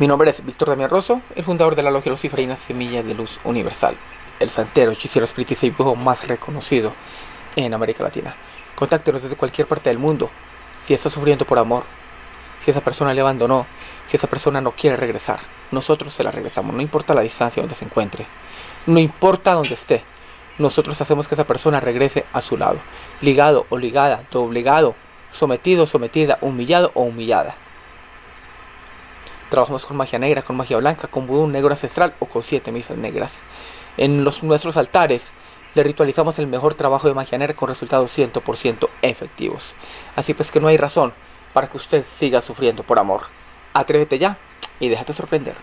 Mi nombre es Víctor Damián Rosso, el fundador de la Logia Luciferiana Semillas de Luz Universal, el santero, hechicero, espiritista y brujo más reconocido en América Latina. Contáctenos desde cualquier parte del mundo. Si está sufriendo por amor, si esa persona le abandonó, si esa persona no quiere regresar, nosotros se la regresamos, no importa la distancia donde se encuentre, no importa donde esté, nosotros hacemos que esa persona regrese a su lado, ligado o ligada, doblegado, sometido, sometida, humillado o humillada. Trabajamos con magia negra, con magia blanca, con vudú negro ancestral o con siete misas negras. En los, nuestros altares le ritualizamos el mejor trabajo de magia negra con resultados 100% efectivos. Así pues que no hay razón para que usted siga sufriendo por amor. Atrévete ya y déjate sorprender.